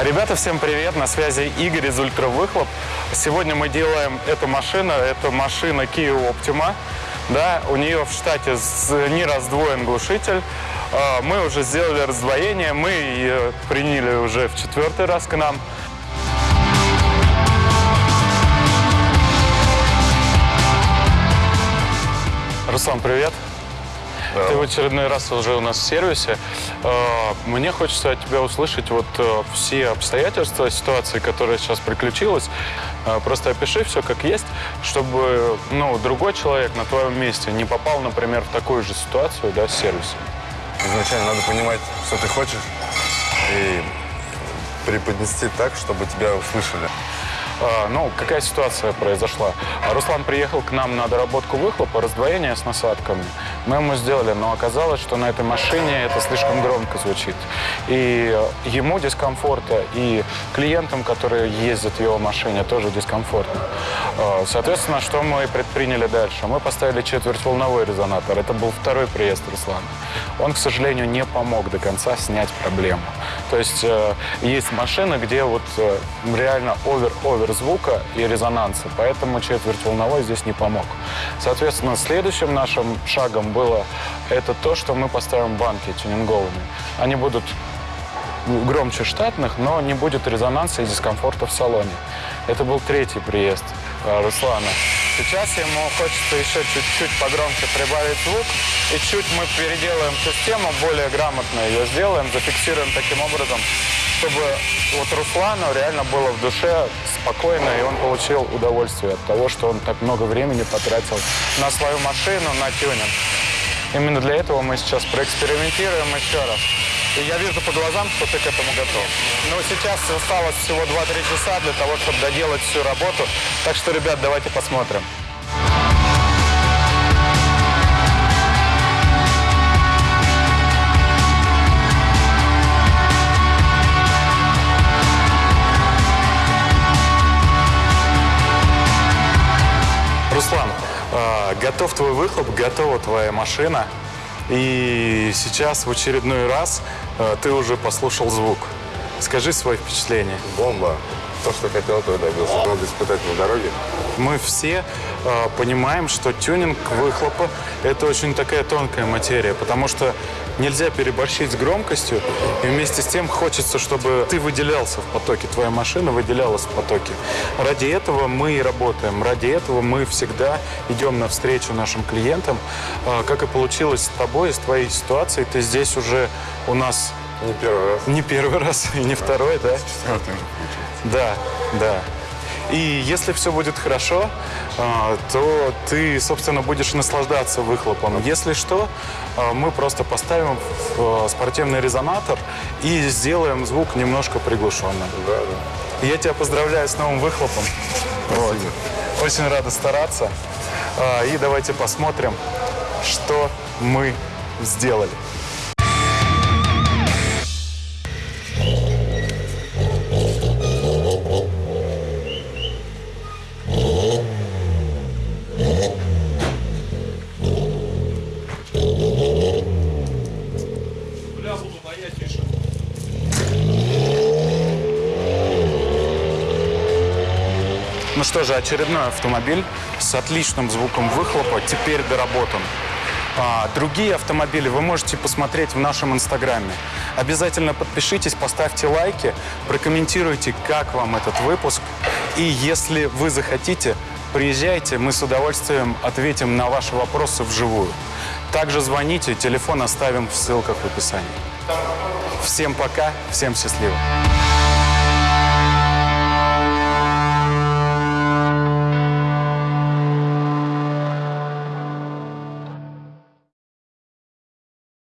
Ребята, всем привет! На связи Игорь из Ультравыхлоп. Сегодня мы делаем эту машину. Это машина Kia Optima. Да, у нее в штате не раздвоен глушитель. А, мы уже сделали раздвоение. Мы ее приняли уже в четвертый раз к нам. Руслан, привет! Ты в очередной раз уже у нас в сервисе. А, мне хочется от тебя услышать вот э, все обстоятельства ситуации, которая сейчас приключилась. А, просто опиши все как есть, чтобы ну, другой человек на твоем месте не попал, например, в такую же ситуацию да, с сервисом. Изначально надо понимать, что ты хочешь, и преподнести так, чтобы тебя услышали. А, ну, какая ситуация произошла? Руслан приехал к нам на доработку выхлопа, раздвоение с насадками. Мы ему сделали, но оказалось, что на этой машине это слишком громко звучит. И ему дискомфорта, и клиентам, которые ездят в его машине, тоже дискомфортно. А, соответственно, что мы предприняли дальше? Мы поставили четвертьволновой резонатор. Это был второй приезд Руслана. Он, к сожалению, не помог до конца снять проблему. То есть э, есть машины, где вот э, реально овер-овер звука и резонанса, поэтому четверть волновой здесь не помог. Соответственно, следующим нашим шагом было это то, что мы поставим банки тюнинговыми. Они будут громче штатных, но не будет резонанса и дискомфорта в салоне. Это был третий приезд э, Руслана. Сейчас ему хочется еще чуть-чуть погромче прибавить звук, и чуть мы переделаем систему, более грамотно ее сделаем, зафиксируем таким образом, чтобы вот Руслану реально было в душе спокойно, и он получил удовольствие от того, что он так много времени потратил на свою машину, на тюнинг. Именно для этого мы сейчас проэкспериментируем еще раз. И я вижу по глазам, что ты к этому готов. Но сейчас осталось всего 2-3 часа для того, чтобы доделать всю работу. Так что, ребят, давайте посмотрим. Готов твой выхлоп, готова твоя машина. И сейчас в очередной раз а, ты уже послушал звук. Скажи свои впечатления. Бомба. То, что хотел, то и добился. Надо испытать на дороге. Мы все э, понимаем, что тюнинг выхлопа – это очень такая тонкая материя, потому что нельзя переборщить с громкостью, и вместе с тем хочется, чтобы ты выделялся в потоке, твоя машина выделялась в потоке. Ради этого мы и работаем, ради этого мы всегда идем навстречу нашим клиентам. Э, как и получилось с тобой, с твоей ситуацией, ты здесь уже у нас не первый раз. Не первый раз и не второй, да? Четвертый уже получается. Да, да. И если все будет хорошо, а, то ты, собственно, будешь наслаждаться выхлопом. Если что, а, мы просто поставим а, спортивный резонатор и сделаем звук немножко приглушенным. Да, да. Я тебя поздравляю с новым выхлопом. Вот. Очень рада стараться. И давайте посмотрим, что мы сделали. Ну что же, очередной автомобиль с отличным звуком выхлопа теперь доработан. А, другие автомобили вы можете посмотреть в нашем инстаграме. Обязательно подпишитесь, поставьте лайки, прокомментируйте, как вам этот выпуск. И если вы захотите, приезжайте, мы с удовольствием ответим на ваши вопросы вживую. Также звоните, телефон оставим в ссылках в описании. Всем пока, всем счастливо.